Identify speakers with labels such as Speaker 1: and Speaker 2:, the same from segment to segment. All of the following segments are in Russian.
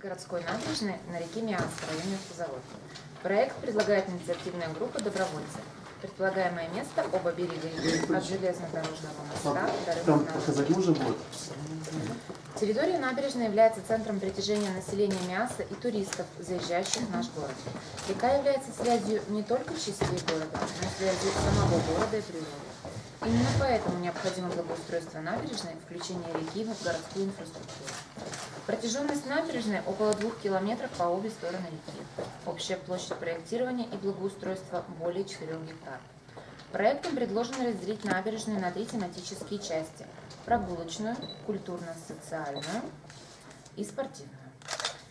Speaker 1: городской набережной на реке Миас в районе автозавод. Проект предлагает инициативная группа добровольцев. Предполагаемое место – оба берега реки от железнодорожного моста до рыбного? Территория набережной является центром притяжения населения Миаса и туристов, заезжающих в наш город. Река является связью не только частей города, но и связью самого города и природы. Именно поэтому необходимо благоустройство набережной включение реки в городскую инфраструктуру. Протяженность набережной около двух километров по обе стороны реки. Общая площадь проектирования и благоустройства более 4 гектар. Проектом предложено разделить набережную на три тематические части – прогулочную, культурно-социальную и спортивную.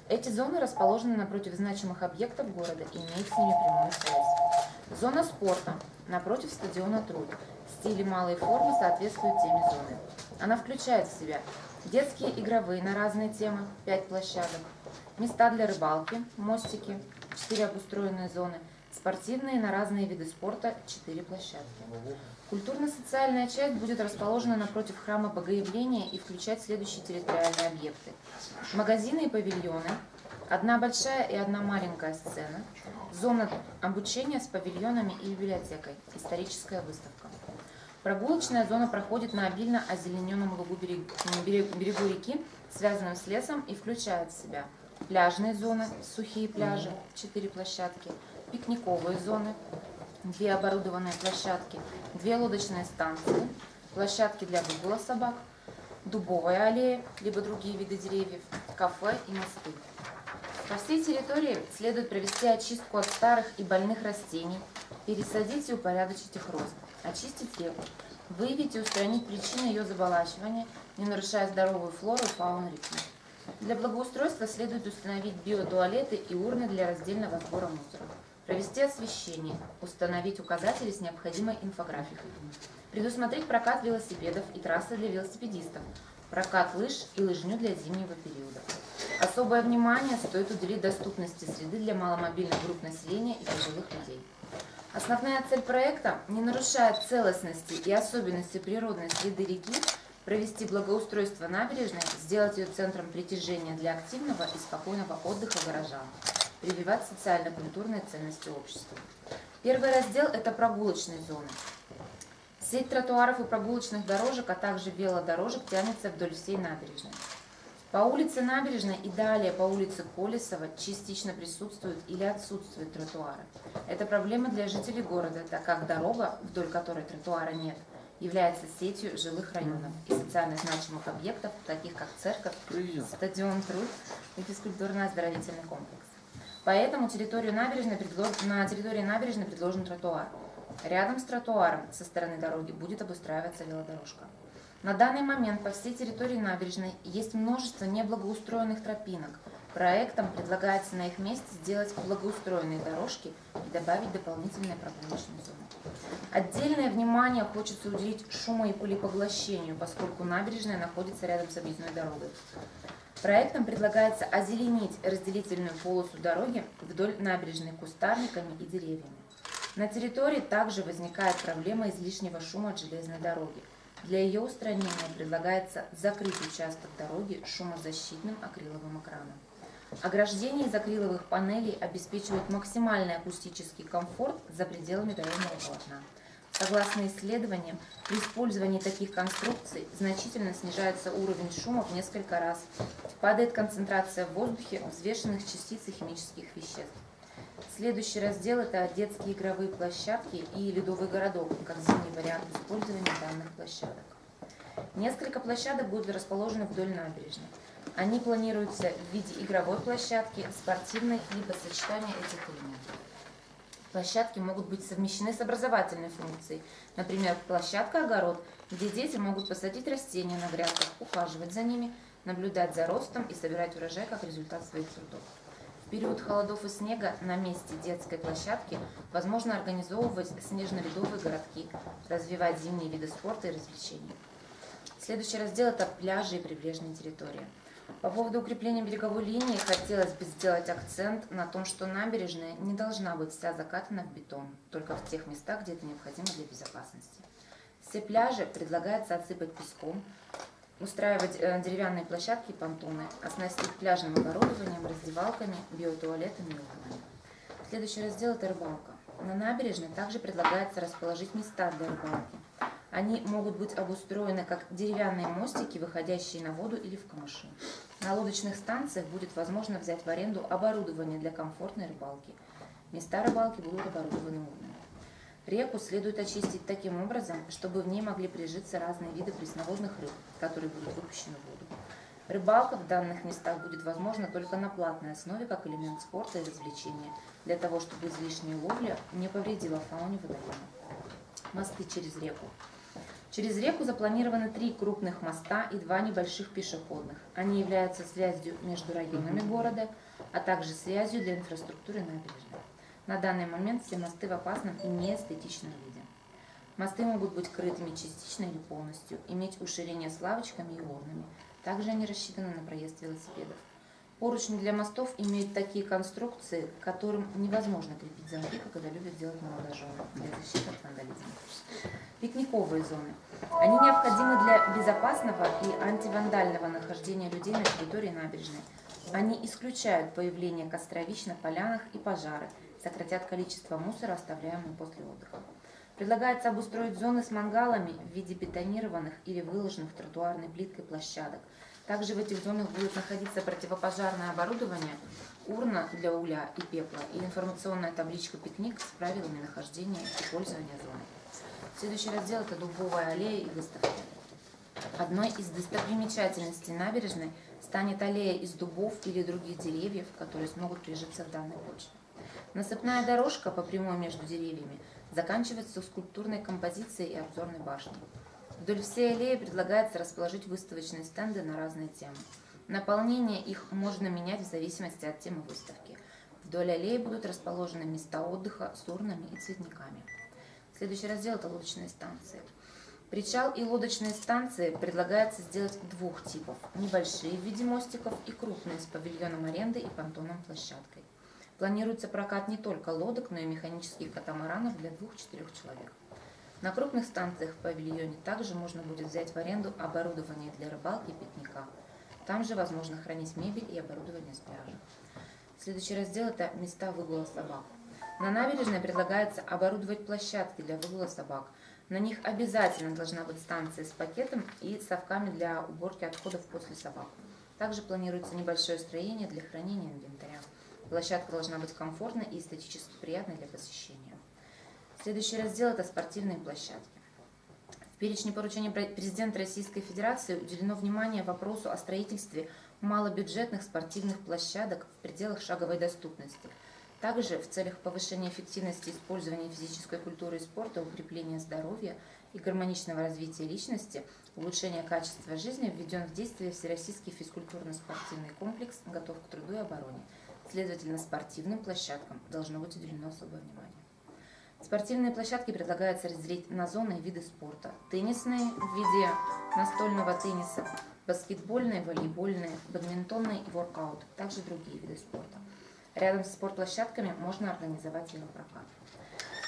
Speaker 1: Эти зоны расположены напротив значимых объектов города и имеют с ними прямую связь. Зона спорта напротив стадиона Труд. Стили малой формы соответствуют теме зоны. Она включает в себя детские игровые на разные темы, 5 площадок, места для рыбалки, мостики, 4 обустроенные зоны, спортивные на разные виды спорта, 4 площадки. Культурно-социальная часть будет расположена напротив храма Богоявления и включать следующие территориальные объекты. Магазины и павильоны, одна большая и одна маленькая сцена, зона обучения с павильонами и библиотекой, историческая выставка. Прогулочная зона проходит на обильно озелененном лугу берег- берег- берегу реки, связанном с лесом и включает в себя пляжные зоны, сухие пляжи, 4 площадки, пикниковые зоны, две оборудованные площадки, две лодочные станции, площадки для выгула собак, дубовая аллея, либо другие виды деревьев, кафе и мосты. По всей территории следует провести очистку от старых и больных растений, пересадить и упорядочить их рост, очистить реку, выявить и устранить причины ее заболачивания, не нарушая здоровую флору и фауну реки. Для благоустройства следует установить биотуалеты и урны для раздельного сбора мусора, провести освещение, установить указатели с необходимой инфографикой, предусмотреть прокат велосипедов и трассы для велосипедистов, прокат лыж и лыжню для зимнего периода. Особое внимание стоит уделить доступности среды для маломобильных групп населения и пожилых людей. Основная цель проекта, не нарушая целостности и особенности природной среды реки, провести благоустройство набережной, сделать ее центром притяжения для активного и спокойного отдыха горожан, прививать социально-культурные ценности общества. Первый раздел – это прогулочные зоны. Сеть тротуаров и прогулочных дорожек, а также велодорожек тянется вдоль всей набережной. По улице Набережной и далее по улице Колесова частично присутствуют или отсутствуют тротуары. Это проблема для жителей города, так как дорога, вдоль которой тротуара нет, является сетью жилых районов и социально значимых объектов, таких как церковь, стадион Труд и физкультурно-оздоровительный комплекс. Поэтому территорию набережной предло- на территории набережной предложен тротуар. Рядом с тротуаром со стороны дороги будет обустраиваться велодорожка. На данный момент по всей территории набережной есть множество неблагоустроенных тропинок. Проектом предлагается на их месте сделать благоустроенные дорожки и добавить дополнительные прогулочные зоны. Отдельное внимание хочется уделить шумо- и пылепоглощению, поскольку набережная находится рядом с объездной дорогой. Проектом предлагается озеленить разделительную полосу дороги вдоль набережной кустарниками и деревьями. На территории также возникает проблема излишнего шума от железной дороги. Для ее устранения предлагается закрыть участок дороги шумозащитным акриловым экраном. Ограждение из акриловых панелей обеспечивает максимальный акустический комфорт за пределами дорожного полотна. Согласно исследованиям, при использовании таких конструкций значительно снижается уровень шума в несколько раз, падает концентрация в воздухе взвешенных частиц и химических веществ. Следующий раздел – это детские игровые площадки и ледовый городок, как зимний вариант использования данных площадок. Несколько площадок будут расположены вдоль набережной. Они планируются в виде игровой площадки, спортивной, либо сочетания этих элементов. Площадки могут быть совмещены с образовательной функцией. Например, площадка-огород, где дети могут посадить растения на грядках, ухаживать за ними, наблюдать за ростом и собирать урожай как результат своих трудов. В период холодов и снега на месте детской площадки возможно организовывать снежно-ледовые городки, развивать зимние виды спорта и развлечений. Следующий раздел – это пляжи и прибрежные территории. По поводу укрепления береговой линии хотелось бы сделать акцент на том, что набережная не должна быть вся закатана в бетон, только в тех местах, где это необходимо для безопасности. Все пляжи предлагается отсыпать песком, устраивать э, деревянные площадки и понтоны, оснастить пляжным оборудованием, раздевалками, биотуалетами и окнами. Следующий раздел – это рыбалка. На набережной также предлагается расположить места для рыбалки. Они могут быть обустроены как деревянные мостики, выходящие на воду или в камыши. На лодочных станциях будет возможно взять в аренду оборудование для комфортной рыбалки. Места рыбалки будут оборудованы урнами. Реку следует очистить таким образом, чтобы в ней могли прижиться разные виды пресноводных рыб, которые будут выпущены в воду. Рыбалка в данных местах будет возможна только на платной основе, как элемент спорта и развлечения, для того, чтобы излишняя ловля не повредила фауне водоема. Мосты через реку. Через реку запланированы три крупных моста и два небольших пешеходных. Они являются связью между районами города, а также связью для инфраструктуры набережной. На данный момент все мосты в опасном и неэстетичном виде. Мосты могут быть крытыми частично или полностью, иметь уширение с лавочками и урнами. Также они рассчитаны на проезд велосипедов. Поручни для мостов имеют такие конструкции, которым невозможно крепить замки, как это любят делать молодожены для защиты от вандализма. Пикниковые зоны. Они необходимы для безопасного и антивандального нахождения людей на территории набережной. Они исключают появление костровищ на полянах и пожары, сократят количество мусора, оставляемого после отдыха. Предлагается обустроить зоны с мангалами в виде бетонированных или выложенных тротуарной плиткой площадок – также в этих зонах будет находиться противопожарное оборудование, урна для угля и пепла и информационная табличка «Пикник» с правилами нахождения и пользования зоны. Следующий раздел – это дубовая аллея и выставки. Одной из достопримечательностей набережной станет аллея из дубов или других деревьев, которые смогут прижиться в данной почве. Насыпная дорожка по прямой между деревьями заканчивается скульптурной композицией и обзорной башней. Вдоль всей аллеи предлагается расположить выставочные стенды на разные темы. Наполнение их можно менять в зависимости от темы выставки. Вдоль аллеи будут расположены места отдыха с урнами и цветниками. Следующий раздел – это лодочные станции. Причал и лодочные станции предлагается сделать двух типов. Небольшие в виде мостиков и крупные с павильоном аренды и понтоном-площадкой. Планируется прокат не только лодок, но и механических катамаранов для двух-четырех человек. На крупных станциях в павильоне также можно будет взять в аренду оборудование для рыбалки и пикника. Там же возможно хранить мебель и оборудование с пляжа. Следующий раздел – это места выгула собак. На набережной предлагается оборудовать площадки для выгула собак. На них обязательно должна быть станция с пакетом и совками для уборки отходов после собак. Также планируется небольшое строение для хранения инвентаря. Площадка должна быть комфортной и эстетически приятной для посещения. Следующий раздел – это спортивные площадки. В перечне поручений президента Российской Федерации уделено внимание вопросу о строительстве малобюджетных спортивных площадок в пределах шаговой доступности. Также в целях повышения эффективности использования физической культуры и спорта, укрепления здоровья и гармоничного развития личности, улучшения качества жизни введен в действие Всероссийский физкультурно-спортивный комплекс «Готов к труду и обороне». Следовательно, спортивным площадкам должно быть уделено особое внимание. Спортивные площадки предлагается разделить на зоны и виды спорта. Теннисные в виде настольного тенниса, баскетбольные, волейбольные, бадминтонные и воркаут, также другие виды спорта. Рядом с спортплощадками можно организовать велопрокат.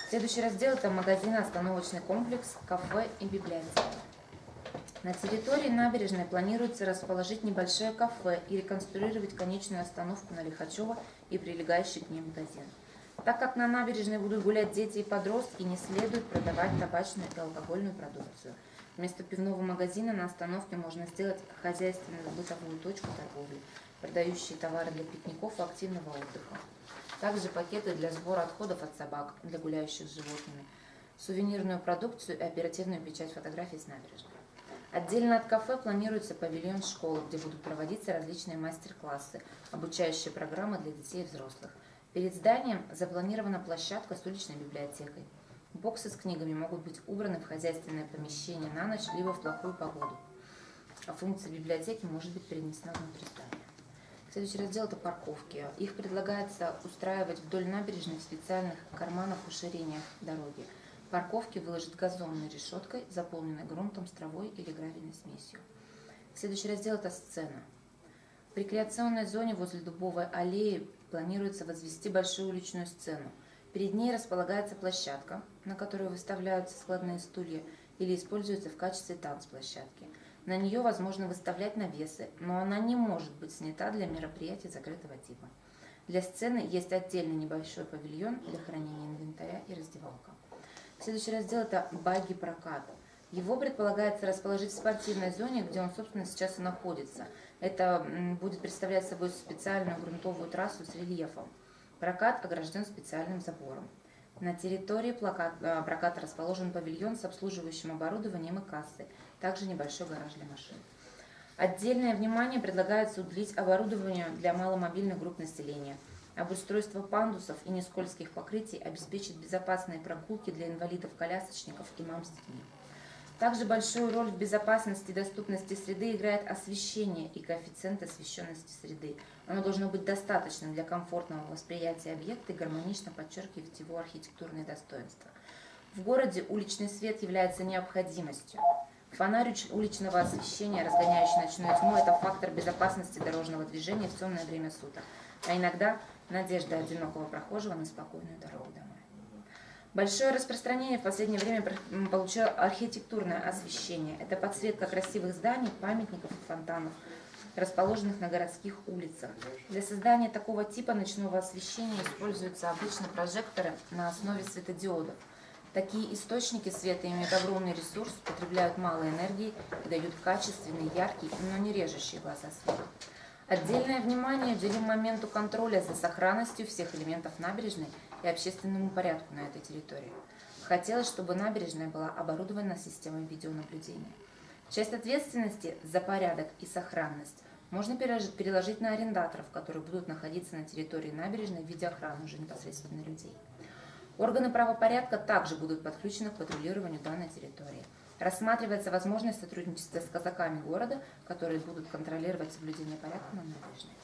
Speaker 1: Следующий раздел – это магазин-остановочный комплекс, кафе и библиотека. На территории набережной планируется расположить небольшое кафе и реконструировать конечную остановку на Лихачева и прилегающий к ней магазин. Так как на набережной будут гулять дети и подростки, не следует продавать табачную и алкогольную продукцию. Вместо пивного магазина на остановке можно сделать хозяйственную бытовую точку торговли, продающие товары для пикников и активного отдыха. Также пакеты для сбора отходов от собак, для гуляющих с животными, сувенирную продукцию и оперативную печать фотографий с набережной. Отдельно от кафе планируется павильон школы, где будут проводиться различные мастер-классы, обучающие программы для детей и взрослых – Перед зданием запланирована площадка с уличной библиотекой. Боксы с книгами могут быть убраны в хозяйственное помещение на ночь, либо в плохую погоду. А функция библиотеки может быть перенесена внутрь здания. Следующий раздел – это парковки. Их предлагается устраивать вдоль набережной в специальных карманах уширения дороги. Парковки выложат газонной решеткой, заполненной грунтом с травой или гравийной смесью. Следующий раздел – это сцена. В рекреационной зоне возле Дубовой аллеи планируется возвести большую уличную сцену. Перед ней располагается площадка, на которой выставляются складные стулья или используются в качестве танцплощадки. На нее возможно выставлять навесы, но она не может быть снята для мероприятий закрытого типа. Для сцены есть отдельный небольшой павильон для хранения инвентаря и раздевалка. Следующий раздел это баги прокат. Его предполагается расположить в спортивной зоне, где он, собственно, сейчас и находится. Это будет представлять собой специальную грунтовую трассу с рельефом. Прокат огражден специальным забором. На территории э, проката расположен павильон с обслуживающим оборудованием и кассой, также небольшой гараж для машин. Отдельное внимание предлагается уделить оборудованию для маломобильных групп населения. Обустройство пандусов и нескользких покрытий обеспечит безопасные прогулки для инвалидов-колясочников и мам с детьми. Также большую роль в безопасности и доступности среды играет освещение и коэффициент освещенности среды. Оно должно быть достаточным для комфортного восприятия объекта и гармонично подчеркивать его архитектурные достоинства. В городе уличный свет является необходимостью. Фонарь уличного освещения, разгоняющий ночную тьму, это фактор безопасности дорожного движения в темное время суток, а иногда надежда одинокого прохожего на спокойную дорогу домой. Большое распространение в последнее время получило архитектурное освещение. Это подсветка красивых зданий, памятников и фонтанов, расположенных на городских улицах. Для создания такого типа ночного освещения используются обычно прожекторы на основе светодиодов. Такие источники света имеют огромный ресурс, потребляют мало энергии и дают качественный, яркий, но не режущий глаза свет. Отдельное внимание уделим моменту контроля за сохранностью всех элементов набережной и общественному порядку на этой территории. Хотелось, чтобы набережная была оборудована системой видеонаблюдения. Часть ответственности за порядок и сохранность можно переложить на арендаторов, которые будут находиться на территории набережной в виде охраны уже непосредственно людей. Органы правопорядка также будут подключены к патрулированию данной территории. Рассматривается возможность сотрудничества с казаками города, которые будут контролировать соблюдение порядка на набережной.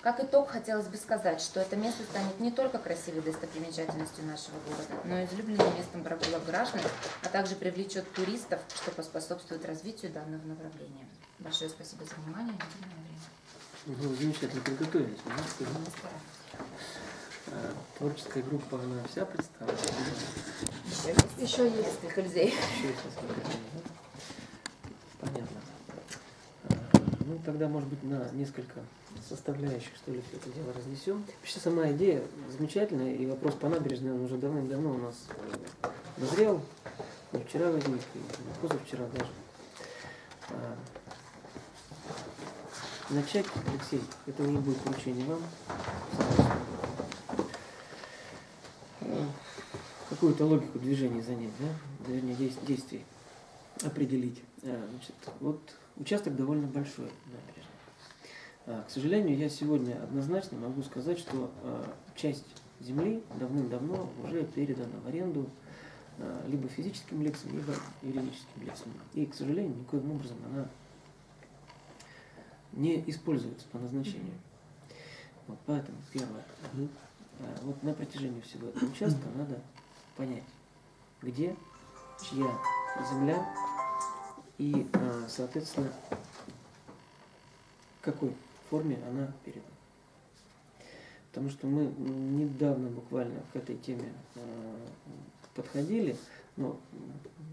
Speaker 1: Как итог, хотелось бы сказать, что это место станет не только красивой достопримечательностью нашего города, но и излюбленным местом прогулок граждан, а также привлечет туристов, что поспособствует развитию данного направления. Большое спасибо за внимание.
Speaker 2: Ну, замечательно подготовились. А, творческая группа, она вся представлена?
Speaker 1: Еще несколько людей.
Speaker 2: Еще есть несколько людей. Понятно. А, ну, тогда, может быть, на несколько составляющих, что ли, все это дело разнесем. Вообще сама идея замечательная, и вопрос по набережной, он уже давным-давно у нас э, назрел. Не вчера возник, и позавчера даже. А, начать, Алексей, это уже будет поручение вам. Какую-то логику движения занять, да? Вернее, действий определить. А, значит, вот участок довольно большой набережной. А, к сожалению, я сегодня однозначно могу сказать, что а, часть земли давным-давно уже передана в аренду либо физическим лицам, либо юридическим лицам. И, к сожалению, никоим образом она не используется по назначению. Вот поэтому первое. Вот на протяжении всего этого участка надо понять, где, чья земля и, соответственно, какой форме она передана. Потому что мы недавно буквально к этой теме э, подходили, но,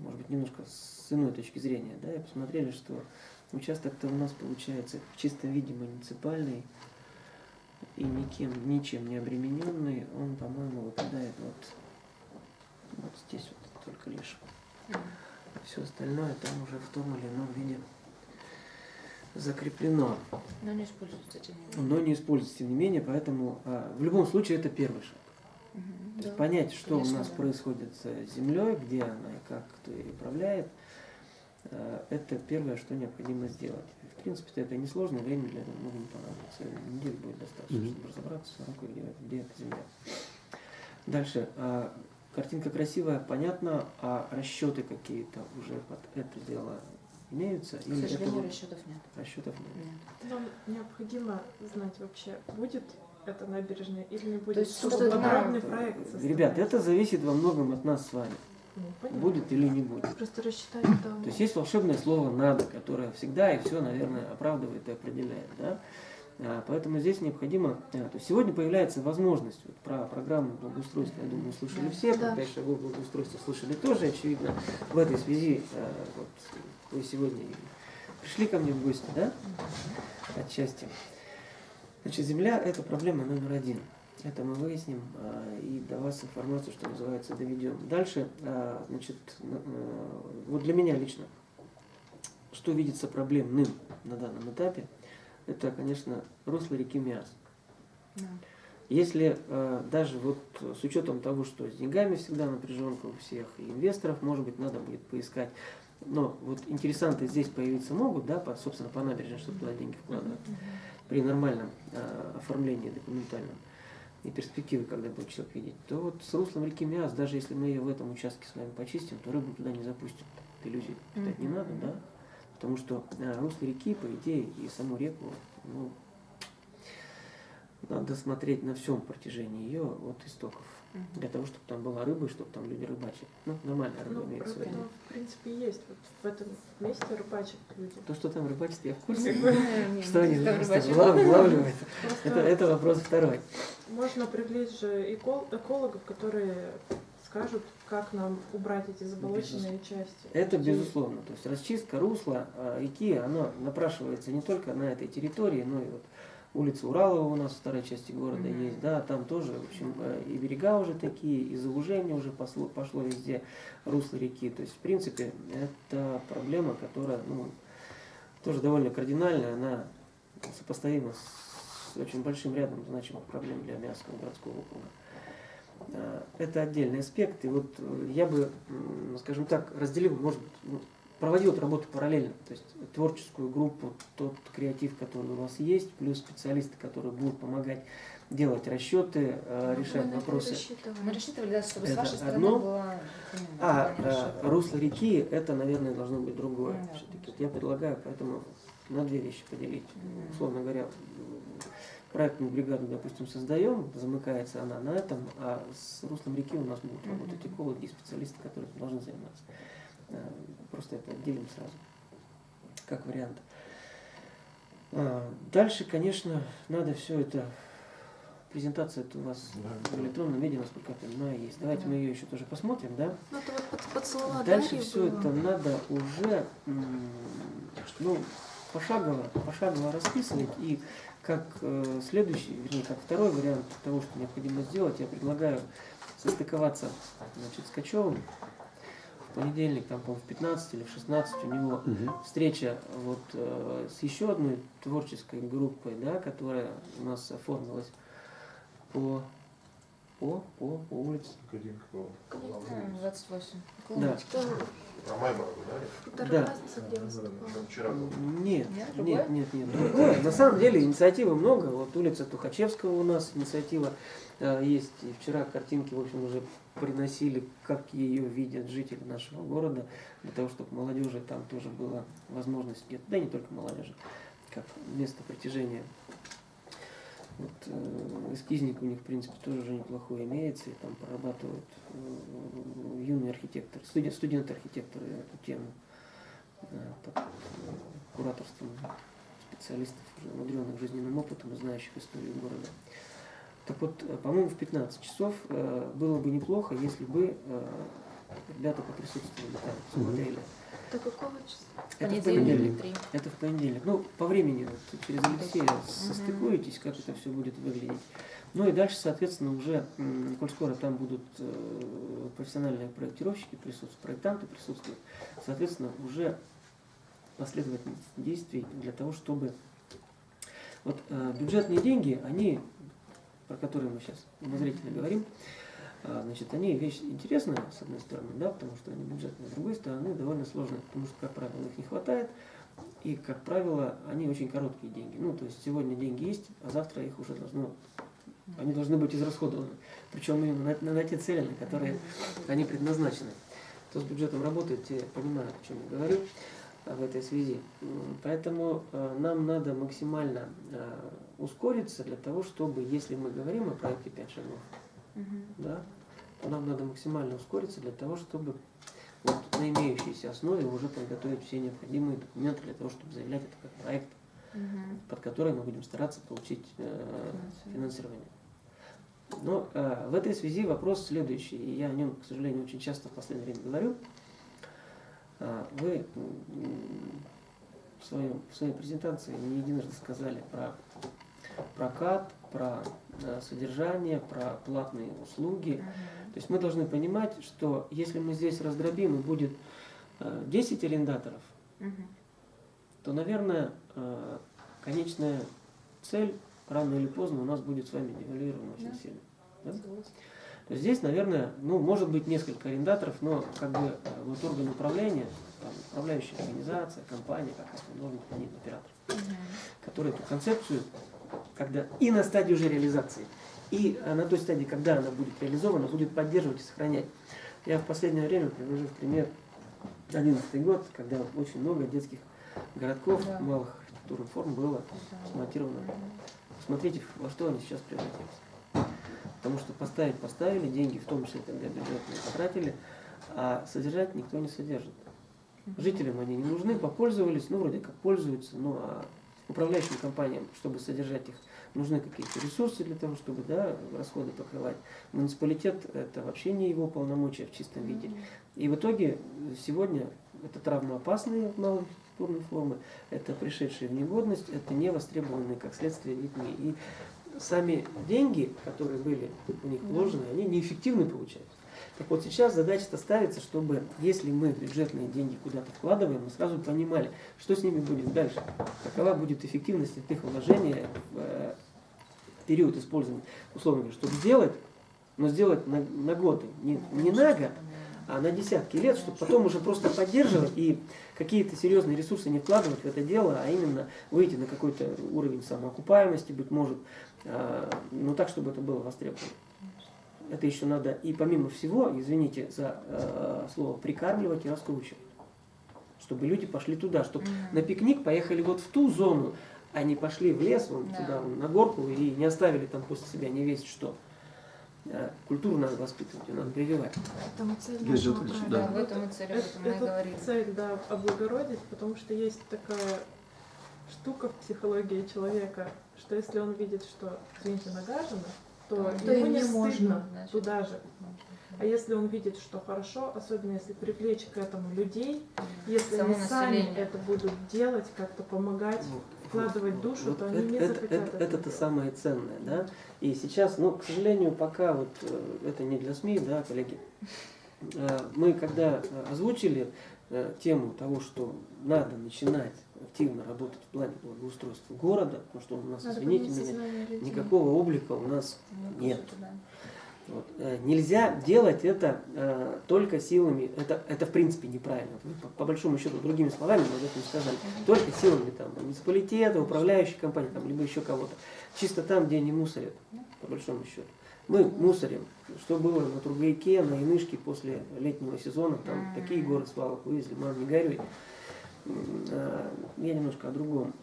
Speaker 2: может быть, немножко с иной точки зрения, да, и посмотрели, что участок-то у нас получается в чистом виде муниципальный и никем, ничем не обремененный, он, по-моему, выпадает вот, вот здесь вот только лишь. Все остальное там уже в том или ином виде закреплено.
Speaker 1: Но не используется, тем
Speaker 2: не менее. Но не используется, тем не менее, поэтому а, в любом случае это первый шаг.
Speaker 1: Угу,
Speaker 2: То да. есть понять, что Конечно, у нас да. происходит с землей, где она и как кто ее управляет, а, это первое, что необходимо сделать. В принципе, это несложно, время для этого много не понадобится. Неделю будет достаточно, угу. чтобы разобраться где, где эта земля. Дальше. А, картинка красивая, понятно, а расчеты какие-то уже под это дело имеются?
Speaker 1: К сожалению, это... расчетов нет.
Speaker 2: Расчетов нет.
Speaker 3: нет. Нам необходимо знать вообще, будет это набережная или не будет,
Speaker 1: То есть,
Speaker 3: чтобы подробный проект составить.
Speaker 2: Ребят, это зависит во многом от нас с вами.
Speaker 3: Ну,
Speaker 2: будет или не будет.
Speaker 3: Просто рассчитать там.
Speaker 2: То есть есть волшебное слово «надо», которое всегда и все, наверное, оправдывает и определяет. Да? А, поэтому здесь необходимо... А, то есть сегодня появляется возможность вот, про программу благоустройства, я думаю, слышали все,
Speaker 3: да.
Speaker 2: про пять шагов благоустройства слышали тоже, очевидно. В этой связи а, вот, вы сегодня пришли ко мне в гости, да, отчасти. Значит, земля – это проблема номер один. Это мы выясним и до вас информацию, что называется, доведем. Дальше, значит, вот для меня лично, что видится проблемным на данном этапе, это, конечно, русло реки Миас.
Speaker 1: Да.
Speaker 2: Если э, даже вот с учетом того, что с деньгами всегда напряженка у всех, и инвесторов, может быть, надо будет поискать. Но вот интересанты здесь появиться могут, да, по, собственно, по набережной, чтобы туда деньги вкладывать, при нормальном э, оформлении документальном и перспективы, когда будет человек видеть, то вот с руслом реки Миас, даже если мы ее в этом участке с вами почистим, то рыбу туда не запустим. Иллюзий питать не надо, да? Потому что э, русло реки, по идее, и саму реку, ну, надо смотреть на всем протяжении ее от истоков.
Speaker 1: Мгм.
Speaker 2: Для того, чтобы там была рыба, и чтобы там люди рыбачили. Ну, нормальная рыба
Speaker 3: Ну,
Speaker 2: имеется в виду.
Speaker 3: в принципе, есть. Вот в этом месте рыбачат люди.
Speaker 2: То, что там рыбачат, я в курсе. Что они вылавливают. Это, вопрос второй.
Speaker 3: можно привлечь же эко- экологов, которые скажут, как нам убрать эти заболоченные части.
Speaker 2: Это безусловно. То есть расчистка русла а, реки, она напрашивается не только на этой территории, но и вот улица Уралова у нас в второй части города
Speaker 1: Мгм.
Speaker 2: есть, да, там тоже, в общем, э, и берега уже такие, и заужение уже пошло, пошло везде русло реки. То есть, в принципе, это проблема, которая, ну, тоже довольно кардинальная, она сопоставима с очень большим рядом значимых проблем для Миасского городского округа. А, Это отдельный аспект. И вот э, я бы, скажем так, разделил, может быть, ну, проводил эту работу параллельно. То есть творческую группу, тот креатив, который у вас есть, плюс специалисты, которые будут помогать делать расчеты, э, решать вопросы.
Speaker 1: Мы рассчитывали, да, чтобы с
Speaker 2: Это
Speaker 1: вашей стороны
Speaker 2: одно.
Speaker 1: было
Speaker 2: А э, русло реки, это, наверное, должно быть другое.
Speaker 1: Ну да,
Speaker 2: я предлагаю поэтому на две вещи поделить.
Speaker 1: Мгм.
Speaker 2: Условно говоря, проектную бригаду, допустим, создаем, замыкается она на этом, а с руслом реки у нас будут работать экологи и специалисты, которые должны заниматься. Э, Просто это отделим сразу, как вариант. А, Дальше, конечно, надо все это презентация это у вас в электронном виде, насколько я понимаю, есть. Давайте мы ее еще тоже посмотрим, да?
Speaker 4: Ну, это вот под, под слова
Speaker 2: Дальше
Speaker 4: Дарьи
Speaker 2: все
Speaker 4: было.
Speaker 2: это надо уже ну, пошагово, пошагово расписывать. И как э, следующий, вернее, как второй вариант того, что необходимо сделать, я предлагаю состыковаться значит, с Качевым. В понедельник, там, по-моему, в 15 или в 16 у него встреча вот, э, с еще одной творческой группой, да, которая у нас оформилась по, по, по, по улице.
Speaker 1: А, 28.
Speaker 2: Да.
Speaker 5: Про Маймару, да?
Speaker 2: Да.
Speaker 4: Разница, где
Speaker 5: вчера был.
Speaker 2: Нет,
Speaker 1: Нет,
Speaker 2: нет, нет, нет, другое. На самом деле инициативы много. Вот улица Тухачевского у нас инициатива э, есть. И вчера картинки, в общем, уже приносили, как ее видят жители нашего города, для того, чтобы молодежи там тоже была возможность где-то, да не только молодежи, как место притяжения. Вот, э, эскизник у них, в принципе, тоже уже неплохой имеется, и там прорабатывают э, юные архитекторы, студент, студенты-архитекторы эту тему под э, кураторством специалистов, умудренных жизненным опытом и знающих историю города. Так вот, э, по-моему, в 15 часов было бы неплохо, если бы ребята поприсутствовали там, смотрели.
Speaker 4: До какого числа?
Speaker 2: Это в
Speaker 1: Понедельник.
Speaker 2: Это в понедельник. Ну, по времени вот, через Алексея состыкуетесь, как это все будет выглядеть. Ну и дальше, соответственно, уже, коль скоро там будут э, профессиональные проектировщики присутствовать, проектанты присутствуют, соответственно, уже последовательность действий для того, чтобы... Вот э, бюджетные деньги, они, про которые мы сейчас обозрительно говорим, Значит, они вещь интересная, с одной стороны, да, потому что они бюджетные, с другой стороны, довольно сложные, потому что, как правило, их не хватает, и, как правило, они очень короткие деньги. Ну, то есть сегодня деньги есть, а завтра их уже должно, они должны быть израсходованы. Причем именно на, на те цели, на которые они предназначены. Кто с бюджетом работает, те понимают, о чем я говорю а, в этой связи. Поэтому э, нам надо максимально ускориться для того, чтобы, если мы говорим о проекте 5 шагов,
Speaker 1: Мгм.
Speaker 2: да, нам надо максимально ускориться для того, чтобы вот на имеющейся основе уже подготовить все необходимые документы для того, чтобы заявлять это как проект,
Speaker 1: Мгм.
Speaker 2: под который мы будем стараться получить э,
Speaker 1: Финансирование.
Speaker 2: Но э, в этой связи вопрос следующий, и я о нем, к сожалению, очень часто в последнее время говорю. А, Вы в, своем, в своей презентации не единожды сказали про прокат, про э, содержание, про платные услуги. То есть мы должны понимать, что если мы здесь раздробим и будет э, 10 арендаторов,
Speaker 1: Мгм.
Speaker 2: то, наверное, э, конечная цель рано или поздно у нас будет с вами девальвирована очень
Speaker 1: Да.
Speaker 2: сильно. Да? То здесь, наверное, ну, может быть несколько арендаторов, но как бы э, вот орган управления, там, управляющая организация, компания, какая-то, должен быть один оператор,
Speaker 1: Мгм.
Speaker 2: который эту концепцию, когда и на стадии уже реализации, и на той стадии, когда она будет реализована, будет поддерживать и сохранять. Я в последнее время привожу в пример 11 год, когда очень много детских городков,
Speaker 1: Да.
Speaker 2: малых архитектурных форм было
Speaker 1: Да.
Speaker 2: смонтировано. Смотрите, во что они сейчас превратились. Потому что поставить поставили, деньги, в том числе тогда бюджетные, потратили, а содержать никто не содержит. Жителям они не нужны, попользовались, ну вроде как пользуются, ну а управляющим компаниям, чтобы содержать их, нужны какие-то ресурсы для того, чтобы да, расходы покрывать. Муниципалитет это вообще не его полномочия в чистом виде. И в итоге сегодня это травмоопасные малые архитектурные формы, это пришедшие в негодность, это не востребованные как следствие детьми. И сами деньги, которые были у них вложены, они неэффективны получаются. Так вот сейчас задача-то ставится, чтобы если мы бюджетные деньги куда-то вкладываем, мы сразу понимали, что с ними будет дальше, какова будет эффективность от их вложения в э, период использования, условно говоря, чтобы сделать, но сделать на, на годы, не, не на год, а на десятки лет, чтобы потом уже просто поддерживать и какие-то серьезные ресурсы не вкладывать в это дело, а именно выйти на какой-то уровень самоокупаемости, быть может, а, но так, чтобы это было востребовано. Это еще надо и помимо всего, извините за э, слово, прикармливать и раскручивать. Чтобы люди пошли туда, чтобы на пикник поехали вот в ту зону, не пошли в лес, вон
Speaker 1: Да.
Speaker 2: туда, вон, на горку и не оставили там после себя не весь что. Э, Культуру надо воспитывать, ее надо прививать.
Speaker 4: Поэтому цель нашего.
Speaker 1: Да, в этом и цель, об
Speaker 3: Это,
Speaker 1: этом мы и
Speaker 3: это цель, да, облагородить, потому что есть такая штука в психологии человека, что если он видит, что, извините, нагажено, то,
Speaker 1: То
Speaker 3: ему не стыдно
Speaker 4: можно,
Speaker 1: значит.
Speaker 3: туда же. А если он видит, что хорошо, особенно если привлечь к этому людей, если
Speaker 1: Само
Speaker 3: они сами
Speaker 1: население.
Speaker 3: это будут делать, как-то помогать, вкладывать душу,
Speaker 2: Вот
Speaker 3: то они
Speaker 2: это,
Speaker 3: не
Speaker 2: это, это, это-то
Speaker 3: делать.
Speaker 2: самое ценное, да. И сейчас, ну, к сожалению, пока вот э, это не для СМИ, да, коллеги. Э, Мы когда э, озвучили тему того, что надо начинать активно работать в плане благоустройства города, потому что у нас,
Speaker 4: Надо
Speaker 2: извините меня, никакого облика у нас
Speaker 1: Ну,
Speaker 2: Нет.
Speaker 1: да.
Speaker 2: Вот. Э, Нельзя делать это э, только силами, это, это в принципе неправильно. По, по большому счету, другими словами, мы об этом сказали, только силами там, муниципалитета, управляющей компании, там, либо еще кого-то. Чисто там, где они мусорят, по большому счету. Мы мусорим, что было на Тургайке, на Янышке после летнего сезона, там такие горы свалок вывезли, мам, не горюй. Э, Я немножко о другом.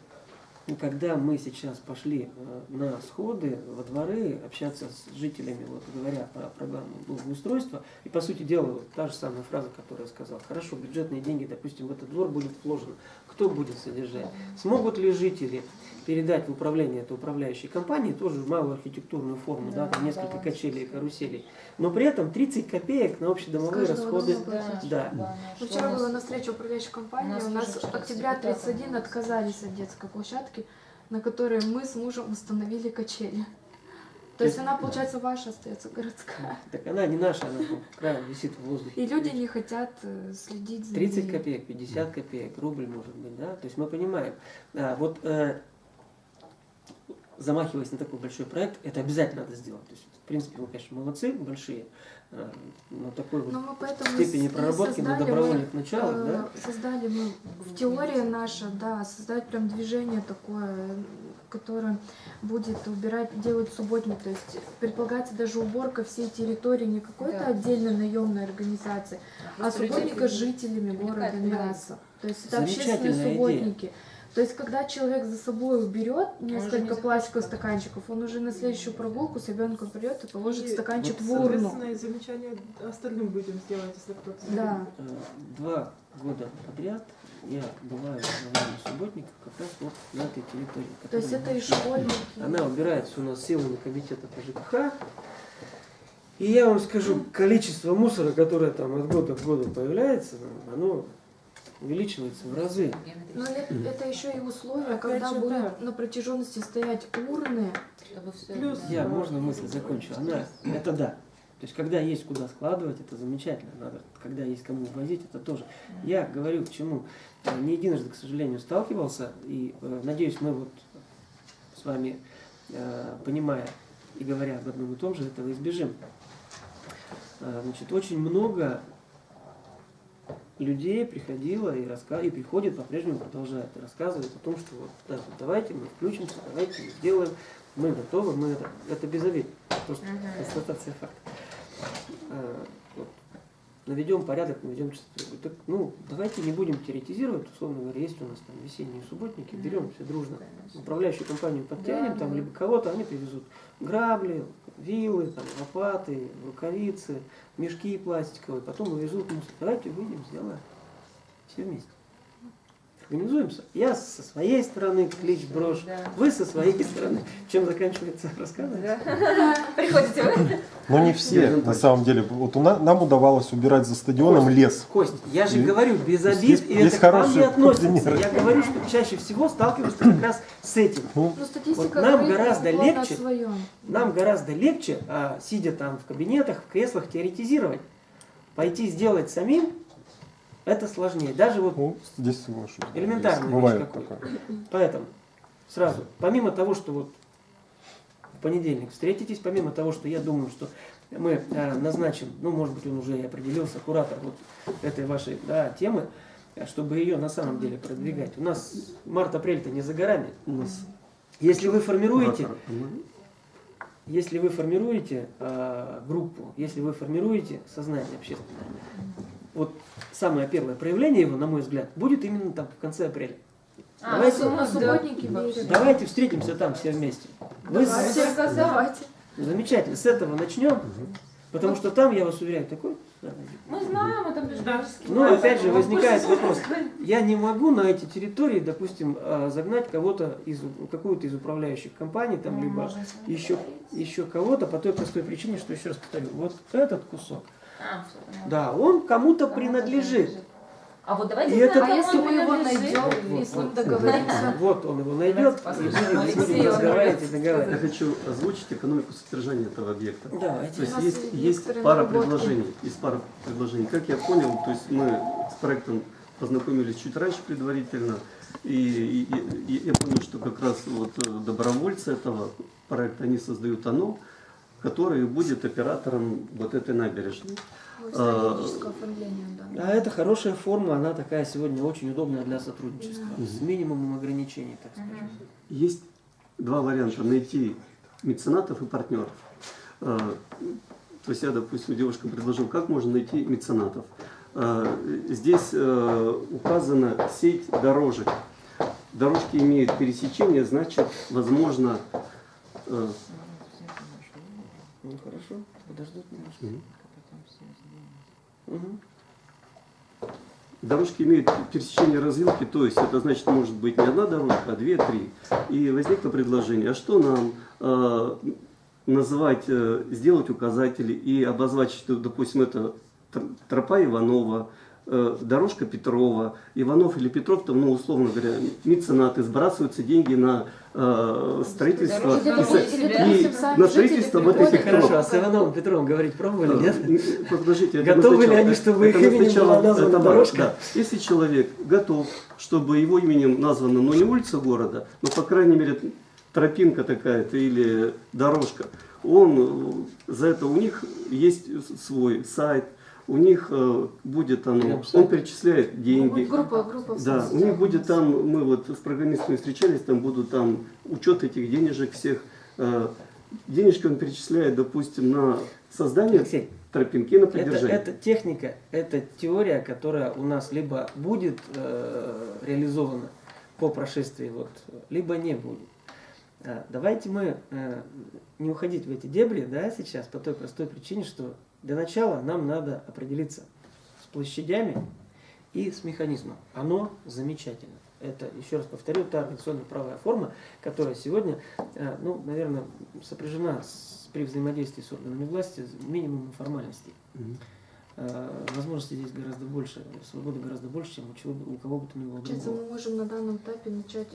Speaker 2: И когда мы сейчас пошли э, на сходы во дворы, общаться с жителями, вот говоря про программу благоустройства, и по сути дела вот та же самая фраза, которую я сказал, хорошо, бюджетные деньги, допустим, в этот двор будет вложено, кто будет содержать? Смогут ли жители передать в управление этой управляющей компании тоже малую архитектурную форму, да,
Speaker 1: Да,
Speaker 2: там несколько
Speaker 1: баланс.
Speaker 2: качелей и каруселей, но при этом 30 копеек на общедомовые расходы. Да.
Speaker 1: Да,
Speaker 4: Ну, Вчера была на встрече управляющей компании,
Speaker 1: у нас
Speaker 4: у нас октября
Speaker 1: депутатом
Speaker 4: 31
Speaker 1: было.
Speaker 4: отказались от детской площадки, на которой мы с мужем установили качели. То есть она, получается, ваша остается городская.
Speaker 2: Так она не наша, она краю висит в воздухе.
Speaker 4: И люди не хотят э, следить за
Speaker 2: 30
Speaker 4: ней.
Speaker 2: копеек, 50 копеек, рубль может быть, да? То есть мы понимаем. А, вот э, замахиваясь на такой большой проект, это обязательно надо сделать. То есть, в принципе, мы, конечно, молодцы, большие, э, но такой вот
Speaker 4: Но поэтому
Speaker 2: степени проработки на добровольных
Speaker 4: мы,
Speaker 2: началах,
Speaker 4: э,
Speaker 2: да?
Speaker 4: Создали мы в теории наша, да, создать прям движение такое, которое будет убирать, делать субботник. То есть предполагается даже уборка всей территории не какой-то
Speaker 1: Да.
Speaker 4: отдельной наемной организации, а
Speaker 1: Просто людей
Speaker 4: субботника жителями города Мяса. То есть это общественные
Speaker 2: идея.
Speaker 4: То есть, когда человек за собой уберет несколько пластиковых стаканчиков, он уже на следующую прогулку с ребенком придет и положит
Speaker 3: И,
Speaker 4: стаканчик
Speaker 2: вот,
Speaker 4: в урну.
Speaker 3: Соответственно, и замечания остальным будем сделать, если кто-то
Speaker 4: Да.
Speaker 2: Два года подряд я бываю на время субботников как раз вот на этой территории.
Speaker 4: То есть это и школьники.
Speaker 2: Она убирается у нас силами комитета по ЖКХ. И я вам скажу, количество мусора, которое там от года к году появляется, оно увеличивается в разы.
Speaker 4: Но это, еще и условия,
Speaker 3: Опять
Speaker 4: когда
Speaker 3: же,
Speaker 4: будут
Speaker 3: да.
Speaker 4: на протяженности стоять урны.
Speaker 3: Плюс
Speaker 2: Я, можно мысль закончу? Она, это да. То есть, когда есть куда складывать, это замечательно. Надо, когда есть кому возить, это тоже. Я говорю к чему. Э, Не единожды, к сожалению, сталкивался, и э, надеюсь, мы вот с вами, э, понимая и говоря об одном и том же, этого избежим. Э, Значит, очень много людей приходило и, раска... и приходит, по-прежнему продолжает рассказывать о том, что вот, да, вот давайте мы включимся, давайте мы сделаем, мы готовы, мы это, это безобидно, просто
Speaker 1: Мгм.
Speaker 2: констатация факта. Наведем порядок, наведем чистоту. Так, ну, давайте не будем теоретизировать, условно говоря, есть у нас там весенние субботники, берем все дружно, управляющую компанию подтянем,
Speaker 1: Да,
Speaker 2: там,
Speaker 1: да.
Speaker 2: либо кого-то, они привезут грабли, вилы, там, лопаты, рукавицы, мешки пластиковые, потом увезут мусор. Давайте выйдем, сделаем. Все вместе. Организуемся. Я со своей стороны клич брошь,
Speaker 1: Да.
Speaker 2: вы со своей стороны. Чем заканчивается рассказ?
Speaker 1: Да. Приходите вы.
Speaker 6: Но не все, на самом деле. Вот у на- нам удавалось убирать за стадионом лес.
Speaker 2: Кость, я же
Speaker 6: И-
Speaker 2: говорю, без
Speaker 6: есть-
Speaker 2: обид, и
Speaker 6: есть
Speaker 2: это к вам не относится.
Speaker 6: примеры.
Speaker 2: Я говорю, что чаще всего сталкиваюсь как раз с этим.
Speaker 6: Ну,
Speaker 4: Ну,
Speaker 2: Вот нам гораздо легче. Нам гораздо легче, а, сидя там в кабинетах, в креслах, теоретизировать. Пойти сделать самим, это сложнее. Даже вот
Speaker 6: ну, здесь соглашусь.
Speaker 2: Элементарная вещь
Speaker 6: Бывает такое.
Speaker 2: Поэтому сразу, помимо того, что вот в понедельник встретитесь, помимо того, что я думаю, что мы э, назначим, ну, может быть, он уже и определился, куратор вот этой вашей да, темы, э, чтобы ее на самом деле продвигать. У нас март-апрель-то не за горами.
Speaker 7: У нас
Speaker 2: Если вы формируете, если вы формируете э, группу, если вы формируете сознание общественное, вот самое первое проявление его, на мой взгляд, будет именно там в конце апреля.
Speaker 1: А,
Speaker 2: Давайте-
Speaker 1: ну,
Speaker 4: субботники
Speaker 1: Вообще.
Speaker 2: Давайте встретимся там все вместе. Вы с-
Speaker 4: Давайте.
Speaker 2: Замечательно, с этого начнем, потому что там, я вас уверяю, такой...
Speaker 1: Мы знаем, это ближайший.
Speaker 2: Ну, опять же, возникает вопрос. Я не могу на эти территории, допустим, а, загнать кого-то из какую-то из управляющих компаний, там,
Speaker 1: Ну,
Speaker 2: либо еще, еще кого-то по той простой причине, что, еще раз повторю, вот этот кусок,
Speaker 1: А,
Speaker 2: да, он кому-то принадлежит.
Speaker 1: А вот давайте
Speaker 2: И это-
Speaker 1: узнаем,
Speaker 4: А если мы его найдем и с ним договоримся?
Speaker 2: Вот он его найдет, и будем разговаривать и
Speaker 1: может
Speaker 7: Я
Speaker 2: договаривать.
Speaker 7: хочу озвучить экономику содержания этого объекта.
Speaker 2: Давайте.
Speaker 7: То есть есть,
Speaker 4: есть
Speaker 7: пара предложений. Есть пара предложений. Как я понял, то есть мы с проектом познакомились чуть раньше предварительно. И, и- и- и я понял, что как раз вот э, добровольцы этого проекта, они создают оно, который будет оператором вот этой набережной. А,
Speaker 4: да.
Speaker 2: А это хорошая форма, она такая сегодня очень удобная для сотрудничества, с минимумом ограничений, так скажем.
Speaker 7: Есть два варианта. Найти меценатов и партнеров. Э, То есть я, допустим, девушкам предложил, как можно найти меценатов. Э, Здесь указана сеть дорожек. Дорожки имеют пересечение, значит, возможно,
Speaker 2: Ну хорошо, подождут немножко.
Speaker 7: Мгм.
Speaker 2: Мгм.
Speaker 7: Дорожки имеют пересечение развилки, то есть это значит может быть не одна дорожка, а две, три. И возникло предложение, а что нам э, назвать, э, сделать указатели и обозвать, что, допустим, это тр- тропа Иванова, э, дорожка Петрова, Иванов или Петров, там, ну, условно говоря, меценаты, сбрасываются деньги на э, строительство и, и на строительство вот этих троп.
Speaker 2: Хорошо, а с Ивановым Петровым говорить пробовали, нет?
Speaker 7: Э, Подождите, это
Speaker 2: Готовы ли они, чтобы их именем
Speaker 7: сначала-
Speaker 2: была названа
Speaker 7: это
Speaker 2: дорожка?
Speaker 7: Да. Если человек готов, чтобы его именем названа, ну не улица города, но по крайней мере тропинка такая-то или дорожка, он э, за это у них есть свой сайт, у них э, будет оно, он перечисляет деньги.
Speaker 4: Группа, группа. в
Speaker 7: Да, у них будет там, мы вот с программистами встречались, там будут там учет этих денежек всех. э, Денежки он перечисляет, допустим, на создание
Speaker 2: Алексей,
Speaker 7: тропинки на
Speaker 2: Это,
Speaker 7: поддержание.
Speaker 2: это техника, это теория, которая у нас либо будет э, реализована по прошествии, вот, либо не будет. А, Давайте мы э, не уходить в эти дебри да, сейчас по той простой причине, что для начала нам надо определиться с площадями и с механизмом. Оно замечательно. Это, еще раз повторю, та организационно-правовая форма, которая сегодня, э, ну, наверное, сопряжена с, при взаимодействии с органами власти с минимумом формальностей.
Speaker 7: Мгм.
Speaker 2: э, возможностей здесь гораздо больше, свободы гораздо больше, чем у, чего, у кого бы то ни было
Speaker 4: Получается,
Speaker 2: другого.
Speaker 4: мы можем на данном этапе начать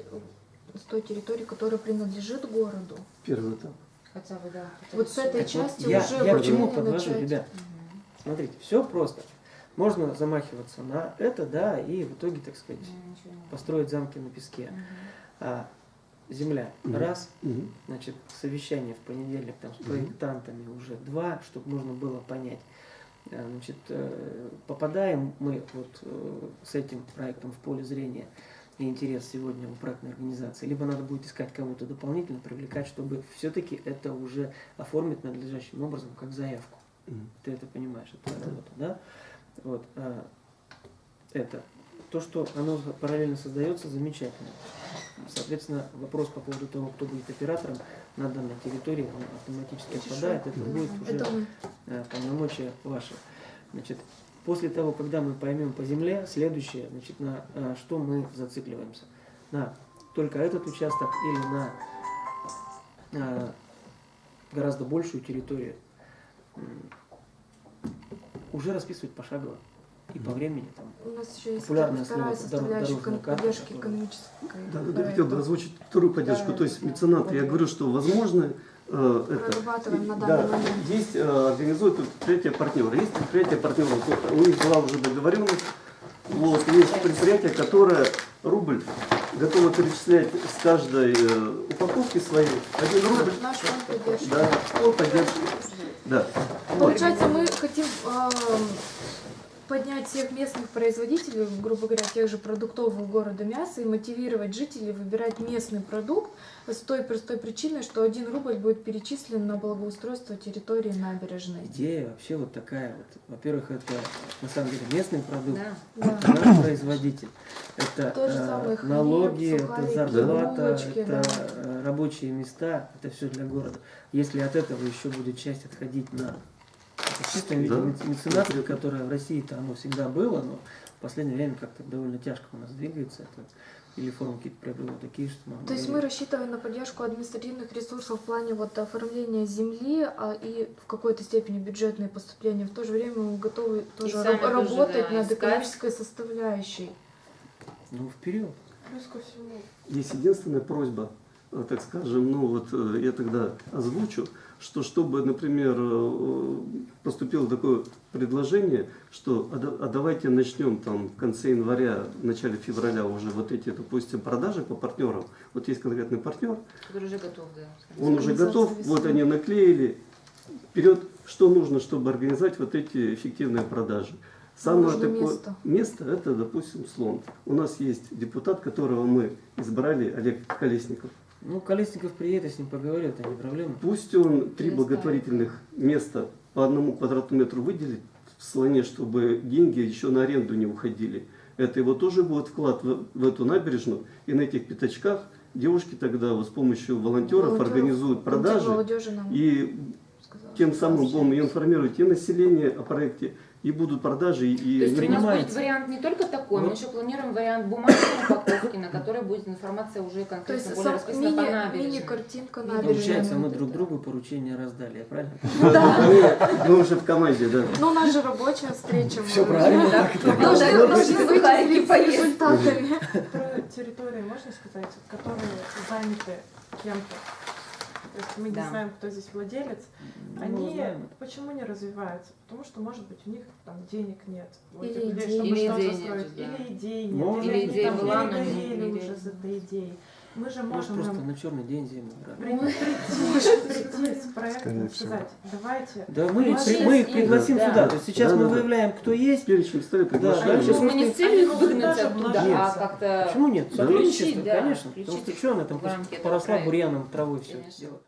Speaker 4: с той территории, которая принадлежит городу.
Speaker 7: Первый этап.
Speaker 1: Хотя бы, да.
Speaker 4: Вот с этой.
Speaker 2: Вот
Speaker 4: части
Speaker 2: я,
Speaker 4: уже
Speaker 2: я к чему
Speaker 4: выделение
Speaker 2: подвожу,
Speaker 4: начать.
Speaker 2: ребят?
Speaker 1: Мгм.
Speaker 2: Смотрите, все просто. Можно замахиваться на это, да, и в итоге, так сказать,
Speaker 1: не
Speaker 2: построить замки на песке.
Speaker 1: Мгм.
Speaker 2: А земля,
Speaker 7: Мгм.
Speaker 2: раз,
Speaker 7: Мгм.
Speaker 2: значит, совещание в понедельник там с проектантами уже два, чтобы можно было понять. А, Значит, э, попадаем мы вот э, с этим проектом в поле зрения и интерес сегодня у проектной организации, либо надо будет искать кого-то дополнительно, привлекать, чтобы все-таки это уже оформить надлежащим образом, как заявку.
Speaker 7: Мгм.
Speaker 2: Ты это понимаешь, это твоя работа, да? Вот, а, это. То, что оно параллельно создается, замечательно. Соответственно, вопрос по поводу того, кто будет оператором на данной территории, он автоматически отпадает. Это будет уже э, полномочия ваши. Значит, после того, когда мы поймем по земле, следующее, значит, на э, что мы зацикливаемся? На только этот участок или на э, гораздо большую территорию. Уже расписывать пошагово и по времени там.
Speaker 4: У нас еще есть
Speaker 2: Популярное
Speaker 4: вторая
Speaker 2: слово,
Speaker 4: составляющая
Speaker 2: дорожная
Speaker 4: кон-
Speaker 2: карта,
Speaker 4: поддержки
Speaker 2: которая-
Speaker 4: экономической.
Speaker 7: Да, да, да, хотел бы озвучить вторую поддержку, то есть меценаты. Я говорю, что возможно э, это,
Speaker 4: на
Speaker 7: да,
Speaker 4: данный момент.
Speaker 7: есть э, организуют предприятие партнера. Есть предприятие партнера, у них была уже договоренность. Вот, есть предприятие, которое рубль готово перечислять с каждой э, упаковки своей. Один рубль.
Speaker 4: Наш фонд поддержки.
Speaker 7: Да, он поддерживает. Да.
Speaker 4: Получается, мы хотим эм, поднять всех местных производителей, грубо говоря, тех же продуктового города мяса и мотивировать жителей выбирать местный продукт с той простой причиной, что один рубль будет перечислен на благоустройство территории набережной.
Speaker 2: Идея вообще вот такая вот. Во-первых, это на самом деле местный продукт,
Speaker 1: Да.
Speaker 4: Да.
Speaker 2: наш производитель. Это
Speaker 4: То же
Speaker 2: э,
Speaker 4: самое хлеб,
Speaker 2: налоги, это
Speaker 4: сухарики,
Speaker 2: зарплата,
Speaker 4: булочки,
Speaker 2: это
Speaker 4: да.
Speaker 2: э, рабочие места, это все для города. Если от этого еще будет часть отходить на виде
Speaker 7: Да.
Speaker 2: мец- меценатство, которое в России-то оно всегда было, но в последнее время как-то довольно тяжко у нас двигается. Это или формы какие-то приобрело такие, что мы
Speaker 4: То есть мы рассчитываем на поддержку административных ресурсов в плане вот оформления земли а, и в какой-то степени бюджетные поступления. В то же время мы готовы тоже раб-
Speaker 1: тоже,
Speaker 4: работать
Speaker 1: да,
Speaker 4: над
Speaker 1: искать.
Speaker 4: экономической составляющей.
Speaker 2: ну вперед.
Speaker 3: Плюс ко всему,
Speaker 7: Есть единственная просьба, э, так скажем, ну вот э, я тогда озвучу, что чтобы, например, э, поступило такое предложение, что а, да- а давайте начнем там в конце января, в начале февраля уже вот эти, допустим, продажи по партнерам. Вот есть конкретный партнер,
Speaker 1: Который уже готов, да.
Speaker 7: он уже готов,
Speaker 4: весны.
Speaker 7: вот они наклеили. Вперед, что нужно, чтобы организовать вот эти эффективные продажи? Самое
Speaker 4: Нужно
Speaker 7: такое
Speaker 4: место.
Speaker 7: место это, допустим, слон. У нас есть депутат, которого мы избрали, Олег Колесников.
Speaker 2: Ну, Колесников приедет, я с ним поговорю, это не проблема.
Speaker 7: Пусть он три благотворительных места по одному квадратному метру выделит в слоне, чтобы деньги еще на аренду не уходили. Это его тоже будет вклад в, в эту набережную. И на этих пятачках девушки тогда вот с помощью волонтеров,
Speaker 4: Волонтеров,
Speaker 7: организуют продажи. И тем самым будем информировать и население о проекте, и будут продажи, и...
Speaker 1: То есть у нас будет вариант не только такой, мы
Speaker 2: Вот.
Speaker 1: еще планируем вариант бумажной упаковки, на которой будет информация уже
Speaker 4: То
Speaker 1: конкретно
Speaker 4: есть
Speaker 1: более расписана по набережной.
Speaker 4: мини-картинка
Speaker 1: Мини-
Speaker 4: набережной.
Speaker 2: Получается, мы друг другу поручения раздали, я правильно?
Speaker 7: Мы, мы уже в команде, да.
Speaker 4: Ну, у нас же рабочая встреча. Мы-
Speaker 2: правильно,
Speaker 1: Да,
Speaker 4: Мы
Speaker 1: мы
Speaker 4: должны
Speaker 1: поесть.
Speaker 4: результатами.
Speaker 3: про территории можно сказать, которые заняты кем-то. То есть мы
Speaker 1: Да.
Speaker 3: не знаем, кто здесь владелец.
Speaker 2: Ну,
Speaker 3: Они
Speaker 2: знаем.
Speaker 3: почему не развиваются? Потому что, может быть, у них там денег нет.
Speaker 4: Или идей.
Speaker 3: чтобы
Speaker 1: Или идей.
Speaker 3: Или идей нет.
Speaker 2: Может
Speaker 3: или
Speaker 2: быть,
Speaker 3: они
Speaker 1: идея была, но не-
Speaker 3: уже с этой идеей. Мы же
Speaker 2: Может,
Speaker 3: можем
Speaker 2: просто
Speaker 3: им
Speaker 2: на черный день зиму брать.
Speaker 3: при- прийти, прийти с проектом
Speaker 6: Скорее
Speaker 3: и сказать, давайте
Speaker 2: Да мы, при- мы их пригласим
Speaker 1: да.
Speaker 2: сюда. То есть сейчас
Speaker 7: Да,
Speaker 2: мы
Speaker 7: да,
Speaker 2: выявляем, кто есть.
Speaker 7: Перечень стоит,
Speaker 2: Да,
Speaker 7: приглашаем.
Speaker 2: да,
Speaker 1: мы не с целью выгнать оттуда, а как-то
Speaker 2: Почему нет? Сотрудничество,
Speaker 1: да,
Speaker 2: конечно. Потому что что она там поросла бурьяном, травой все дело.